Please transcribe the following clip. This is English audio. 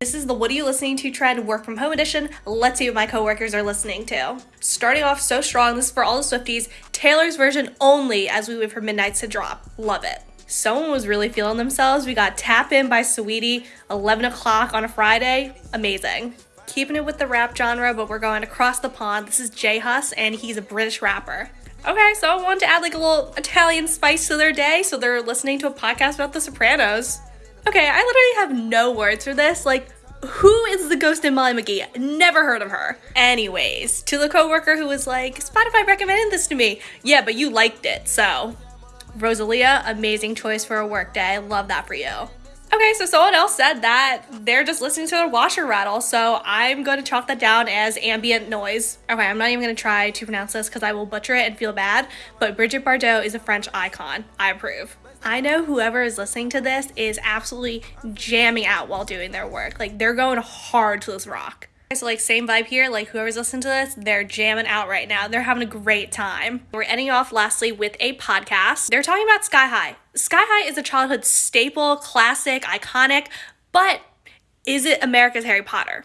This is the What Are You Listening to Trend Work From Home Edition. Let's see what my coworkers are listening to. Starting off so strong, this is for all the Swifties. Taylor's version only as we wait for Midnights to drop. Love it. Someone was really feeling themselves. We got Tap In by Saweetie, 11 o'clock on a Friday. Amazing. Keeping it with the rap genre, but we're going across the pond. This is J Hus, and he's a British rapper. Okay, so I wanted to add like a little Italian spice to their day, so they're listening to a podcast about The Sopranos. Okay, I literally have no words for this. Like, who is the ghost and Molly McGee? Never heard of her. Anyways, to the coworker who was like, Spotify recommended this to me. Yeah, but you liked it, so. Rosalia, amazing choice for a work day. I love that for you. Okay, so someone else said that they're just listening to a washer rattle, so I'm going to chalk that down as ambient noise. Okay, I'm not even going to try to pronounce this because I will butcher it and feel bad, but Brigitte Bardot is a French icon. I approve. I know whoever is listening to this is absolutely jamming out while doing their work. Like, they're going hard to this rock. So like same vibe here, like whoever's listening to this, they're jamming out right now. They're having a great time. We're ending off lastly with a podcast. They're talking about Sky High. Sky High is a childhood staple, classic, iconic, but is it America's Harry Potter?